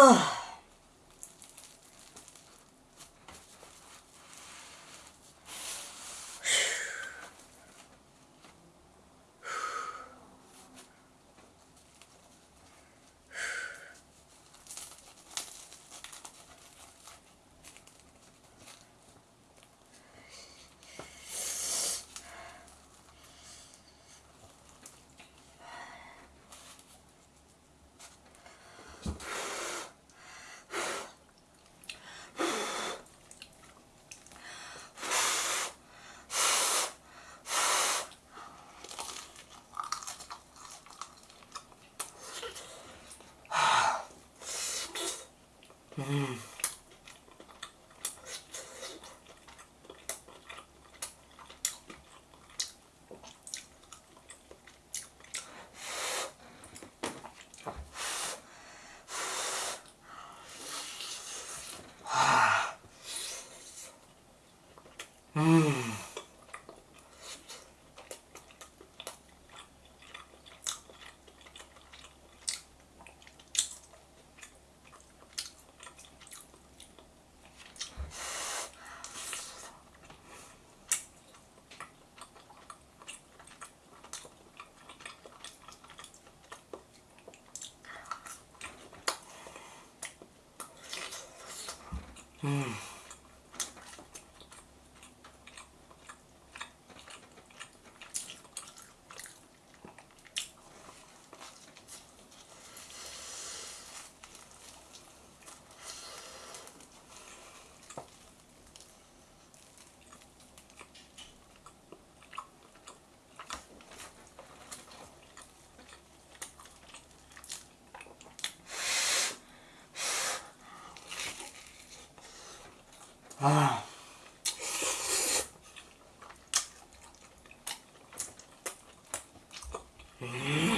Oh. Mm-hmm. Mm. 아. 음.